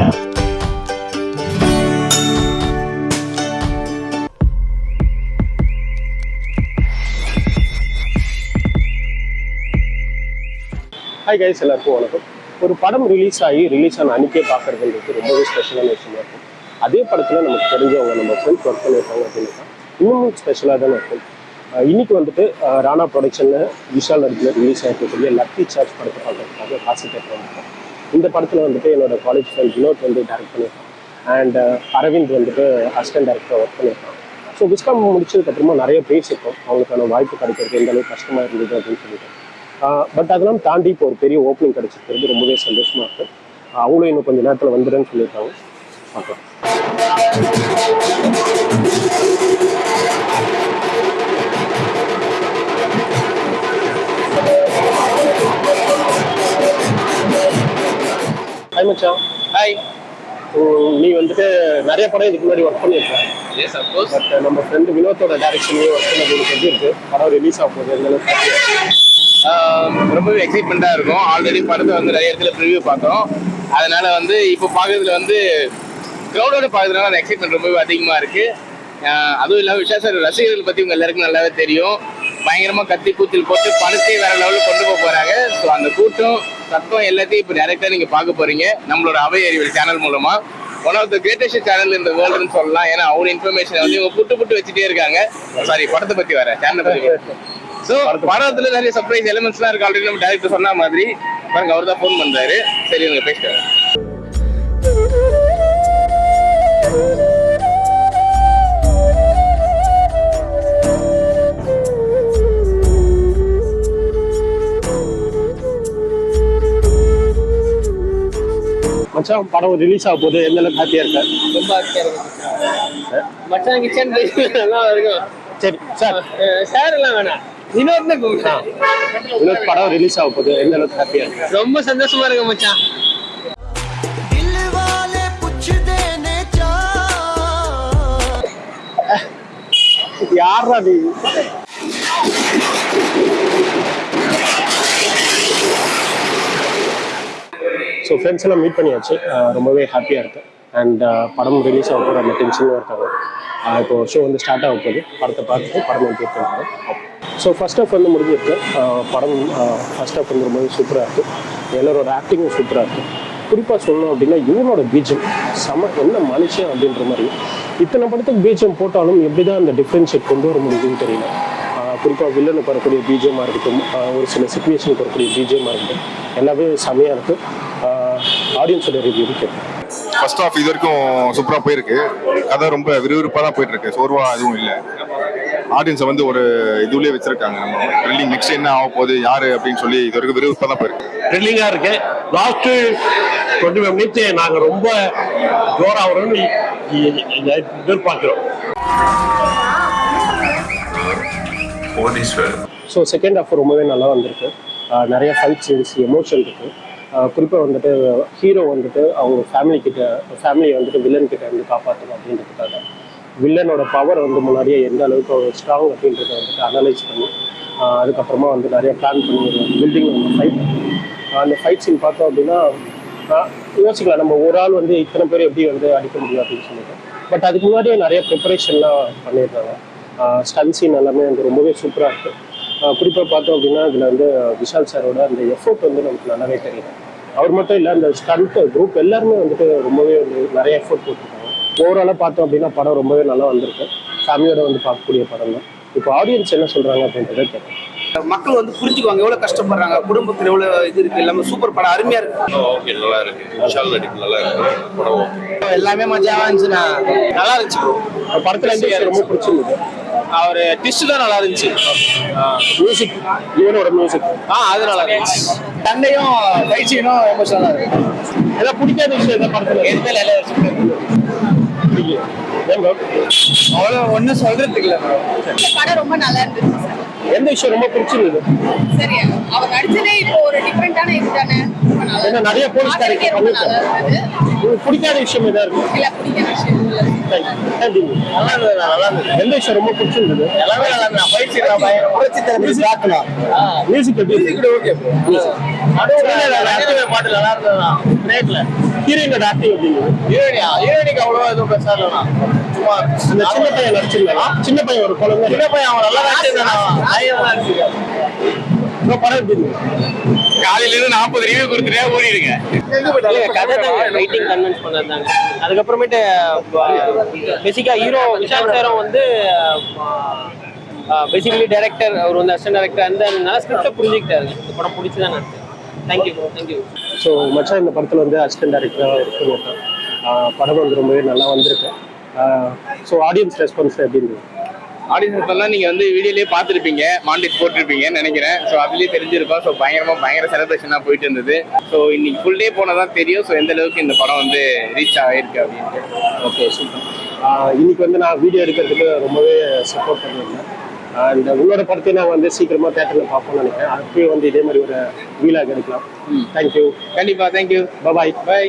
Hi guys எல்லாருக்கும் வணக்கம். ஒரு படம் ரிலீஸ் ஆகி ரிலீஸ் ஆன அன்றைக்கே பார்க்கறதுன்றது ரொம்பவே ஸ்பெஷலான விஷயமா இருக்கும். அதே படத்தில் நமக்கு தெரிஞ்சவங்க நம்ம ஃப்ரெண்ட்ஸ் ஒர்க் பண்ணியிருக்காங்க அப்படின்னா இன்னும் ஸ்பெஷலாக தானே இருக்கும். இன்னைக்கு வந்துட்டு ராணா ப்ரொடக்ஷனில் விஷால் நடிப்பில் ரிலீஸ் ஆகிருக்கக்கூடிய லக்கி சார்ஜ் படத்தை பார்க்கறதுக்காக காசு கேட்டு வந்திருக்கோம் இந்த படத்தில் வந்துட்டு என்னோட காலேஜ் ஃப்ரெண்ட் வினோத் வந்து டேரக்ட் பண்ணியிருக்கான். அண்ட் uh, அரவிந்த் வந்துட்டு அசிஸ்டன்ட் டேரக்டராக ஒர்க் பண்ணியிருக்கான். ஸோ விஸ்காம் முடிச்சதுக்கப்புறமா நிறைய பேசியிருக்கோம் அவங்களுக்கான வாய்ப்பு கிடைக்கிறது எந்த அளவுக்கு கஷ்டமாக இருந்தது அப்படின்னு சொல்லிட்டு. Uh, பட் அதெல்லாம் தாண்டி இப்போ ஒரு பெரிய ஓப்பனிங் கிடைச்சிருக்கிறது ரொம்பவே சந்தோஷமாக இருக்குது uh, அவங்களும் இன்னும் கொஞ்சம் நேரத்தில் வந்துடுன்னு சொல்லியிருக்காங்க. பார்க்கலாம். மச்சான். ஹாய் நீ வந்துட்டு நிறைய படம் இதுக்கு முன்னாடி ஒர்க் பண்ணியிருக்க எஸ் அப்கோர்ஸ் பட் நம்ம ஃப்ரெண்டு வினோத்தோட டேரக்ஷன்லேயே ஒர்க் பண்ணது எனக்கு எப்படி இருக்கு படம் ரிலீஸ் ஆக போகுது? ரொம்பவே எக்ஸைட்மெண்ட்டாக இருக்கும். ஆல்ரெடி படத்தை வந்து நிறைய இடத்துல ப்ரிவியூ பார்த்தோம். அதனால வந்து இப்போ பார்க்கறதுல வந்து க்ரௌடோட பார்க்கறதுனால அந்த எக்ஸைட்மெண்ட் ரொம்பவே அதிகமாக இருக்கு. ஆஹ் அதுவும் இல்லாமல் விஷா சார் ரசிகர்கள் பற்றி உங்க எல்லாருக்கும் நல்லாவே தெரியும். பயங்கரமாக கத்தி கூத்தில் போட்டு படத்தை வேற லெவலில் கொண்டு போக போறாங்க. ஸோ அந்த கூட்டம் தத்துவம் எல்லாத்தையும் இப்போ டேரெக்டாக நீங்கள் பார்க்க போகிறீங்க நம்மளோட அவை அறிவியல் சேனல் மூலமாக one of the greatest channel இந்த வேர்ல்டுன்னு சொல்லலாம். ஏன்னா அவங்க இன்ஃபர்மேஷன் வந்து இவங்க புட்டு புட்டு வச்சுட்டே இருக்காங்க. சாரி படத்தை பற்றி வர சேனலை பற்றி ஸோ படத்தில் நிறைய சர்ப்ரைஸ் எலிமெண்ட்ஸ்லாம் இருக்கு. ஆல்ரெடி நம்ம டேரக்டர் சொன்ன மாதிரி. பாருங்க அவர் தான் ஃபோன் பண்ணுறாரு சரி நீங்கள் பேசிட்டு மச்சான் படம் ரிலீஸ் ஆக போகுது எந்த அளவுக்கு ஹாப்பியாக இருக்கேன் ரொம்ப ஹாப்பியாக இருக்கு மச்சான். கிச்சன் இருக்கும். சரி சார். சார் எல்லாம் வேணாம். வினோத்னு கூப்பிட்டான். வினோத் படம் ரிலீஸ் ஆக போது எந்த அளவுக்கு ஹாப்பியாக இருக்கு ரொம்ப சந்தோஷமா இருக்கு மச்சான். யாரா நீ? ஸோ ஃப்ரெண்ட்ஸ் எல்லாம் மீட் பண்ணியாச்சு. ரொம்பவே ஹாப்பியாக இருக்கு. அண்ட் படம் ரிலீஸ் ஆக போகிற அந்த டென்ஷனும் இருக்காங்க. இப்போ ஷோ வந்து ஸ்டார்ட் ஆக போகுது. படத்தை பார்த்துட்டு படம் எப்படி இருக்காங்க ஸோ ஃபர்ஸ்ட் ஆஃப் வந்து முடிஞ்சிருக்கு. படம் ஃபர்ஸ்ட் ஆஃப் வந்து ரொம்பவே சூப்பராக இருக்குது எல்லோரோட ஆக்டிங்கும் சூப்பராக இருக்குது குறிப்பாக சொல்லணும் அப்படின்னா இவனோட பீஜம் செம என்ன மனுஷன் அப்படின்ற மாதிரி. இத்தனை படத்துக்கு பீஜம் போட்டாலும் எப்படி தான் அந்த டிஃப்ரென்ஷியேட் கொண்டு வர முடியுதுன்னு தெரியல. குறிப்பாக வில்லனு வரக்கூடிய பீஜமாக இருக்கட்டும் ஒரு சில சுச்சுவேஷனுக்கு வரக்கூடிய பீஜமாக இருக்கட்டும் எல்லாமே செமையாக இருக்குது ஆடியன்ஸோட ரிவ்யூ ஃபர்ஸ்ட் ஆஃப் இது வரைக்கும் சூப்பராக போயிருக்கு. கதை ரொம்ப விறுவிறுப்பாக தான் போயிட்டு இருக்கு சோர்வா எதுவும் இல்லை. ஆடியன்ஸை வந்து ஒரு இதுலயே வச்சிருக்காங்க. நம்ம ட்ரில்லிங் நெக்ஸ்ட் என்ன ஆக போகுது யாரு அப்படின்னு சொல்லி இது வரைக்கும் விறுவிறுப்பாக தான் போயிருக்கு. த்ரில்லிங்காக இருக்கு. லாஸ்ட்டு டுவெண்ட்டி ஃபைவ் மினிட்ஸ் நாங்கள் ரொம்ப ஜோராக வரும்னு எதிர்பார்க்கிறோம். ஸோ செகண்ட் ஹாஃப் ரொம்பவே நல்லா வந்திருக்கு. நிறைய ஃபைட் சீன்ஸ் எமோஷன் இருக்கு. குறிப்பாக வந்துட்டு ஹீரோ வந்துட்டு அவங்க ஃபேமிலி கிட்ட ஃபேமிலியை வந்துட்டு வில்லன் கிட்ட வந்து காப்பாற்றணும் அப்படின்றதுக்காக. வில்லனோட பவர் வந்து முன்னாடியே எந்த அளவுக்கு ஸ்ட்ராங் அப்படின்றத வந்துட்டு அனலைஸ் பண்ணி அதுக்கப்புறமா வந்து நிறைய பிளான் பண்ணி ஒரு பில்டிங் வந்து ஃபைட் அந்த ஃபைட் சீன் பார்த்தோம் அப்படின்னா யோசிக்கலாம் நம்ம ஒரு ஆள் வந்து இத்தனை பேர் எப்படி வந்து அடிக்க முடியும் அப்படின்னு சொல்லிட்டு. பட் அதுக்கு முன்னாடியே நிறைய ப்ரிப்பரேஷன்லாம் பண்ணியிருந்தாங்க. ஸ்டன் சீன் எல்லாமே வந்து ரொம்பவே சூப்பராக இருக்குது குறிப்பாக பார்த்தோம் அப்படின்னா இதில் வந்து விஷால் சாரோட அந்த எஃபோர்ட் வந்து நமக்கு நல்லாவே தெரியும். அவர் மட்டும் இல்லை அந்த ஸ்டண்ட் குரூப் எல்லாருமே வந்துட்டு ரொம்பவே வந்து நிறைய எஃபோர்ட் போட்டிருக்காங்க. ஓவராலாக பார்த்தோம் அப்படின்னா படம் ரொம்பவே நல்லா வந்திருக்கு. ஃபேமிலியோட வந்து பார்க்கக்கூடிய படம் தான். இப்போ ஆடியன்ஸ் என்ன சொல்கிறாங்க அப்படின்றத கேட்கலாம் மக்கள் வந்து புரிஞ்சுக்குவாங்க எவ்வளவு கஷ்டப்படுறாங்க குடும்பத்துல எவ்வளவு இது இருக்கு எல்லாமே சூப்பர் படம் அருமையா இருக்கு. ஓகே நல்லா இருக்கு. விஷால் நடிப்பு நல்லா இருக்கு. படம். எல்லாமே மஜாவா இருந்துச்சுண்ணா நல்லா இருந்துச்சு. படத்தில் வந்து ரொம்ப பிடிச்சிருந்தது. அவர் டிஸ்ட் தான் நல்லா இருந்துச்சு. மியூசிக் இவனோட மியூசிக் ஆ அது நல்லா இருந்துச்சு. தண்டையும் பயிற்சியும் எமோஷனலா இருக்கு. எல்லாம் பிடிக்காத விஷயம் எதாவது படத்தில். எதுவுமே நல்லா இருக்கு? அவ்வளோ ஒன்றும் சொல்றதுக்கு இல்லை. இந்த படம் ரொம்ப நல்லா இருந்துச்சு எந்த விஷயம் ரொம்ப பிடிச்சிருந்தது? சரி அவர் நடிச்சதே இப்போ ஒரு டிஃப்ரெண்டான இது தானே? ஏன்னா நிறைய போலீஸ் கேரக்டர் பிடிக்காத விஷயம் எதா இருக்கு? இல்ல பிடிக்கிற விஷயம் இல்ல. Thank you. நல்லா இருந்தது நல்லா இருந்தது. எந்த விஷயம் ரொம்ப பிடிச்சிருந்தது? எல்லாமே நல்லா இருந்தது. பயிற்சி மியூசிக் எப்படி இருக்கு ஓகே பாட்டு நல்லா பிரேக்ல ஹீரோயினோட ஆக்டிங் எப்படி இருந்தது? ஹீரோயினியா ஹீரோயினிக்கு அவ்வளவா எதுவும் பெருசா சும்மா அந்த சின்ன பையன் நடிச்சிருந்தா சின்ன பையன் ஒரு குழந்தை. சின்ன பையன் அவன் நல்லா நடிச்சிருந்தான். இந்த படம் எப்படி இருக்கு? காலையில இருந்து நாற்பது ரிவ்யூ கொடுத்துட்டே ஓடிடுங்க. கதை தாங்க. ரைட்டிங் கன்வின்ஸ் பண்ணதாங்க அதுக்கப்புறமேட்டு பேசிக்கா ஹீரோ விஷால் சாரும் வந்து பேசிக்கலி டைரக்டர் அவர் வந்து அசிஸ்டன்ட் டைரக்டர் அந்த ஸ்கிரிப்டை புரிஞ்சுக்கிட்டாரு. இந்த படம் பிடிச்சதான் நான் தேங்க்யூ தேங்க்யூ ஸோ மச்சான் இந்த படத்தில் வந்து அசிஸ்டன்ட் டைரக்டராக இருக்குன்னு படம் வந்து ரொம்பவே நல்லா வந்திருக்கு. ஸோ ஆடியன்ஸ் ரெஸ்பான்ஸ் எப்படி இருந்தது ஆடியன்ஸ் எல்லாம் நீங்க வந்து வீடியோலயே பார்த்துருப்பீங்க மாண்டேஜ் போட்டிருப்பீங்கன்னு நினைக்கிறேன். ஸோ அதுலயே தெரிஞ்சிருக்கும் ஸோ பயங்கரமா பயங்கர செலிப்ரேஷனாக போயிட்டு இருந்தது. ஸோ இன்னைக்கு ஃபுல் டே போனதான் தெரியும். ஸோ எந்த அளவுக்கு இந்த படம் வந்து ரீச் ஆகிருக்கு அப்படின்ட்டு. ஓகே சூப்பர் இன்னைக்கு வந்து நான் வீடியோ எடுக்கிறதுக்கு ரொம்பவே சப்போர்ட் பண்ணியிருந்தேன். அண்ட் உங்களோட படத்தை நான் வந்து சீக்கிரமாக தேட்டரில் பார்ப்போம்னு நினைக்கிறேன். அப்பயும் வந்து இதே மாதிரி ஒரு வீலாக எடுக்கலாம். தேங்க்யூ கண்டிப்பா தேங்க்யூ பாய் பை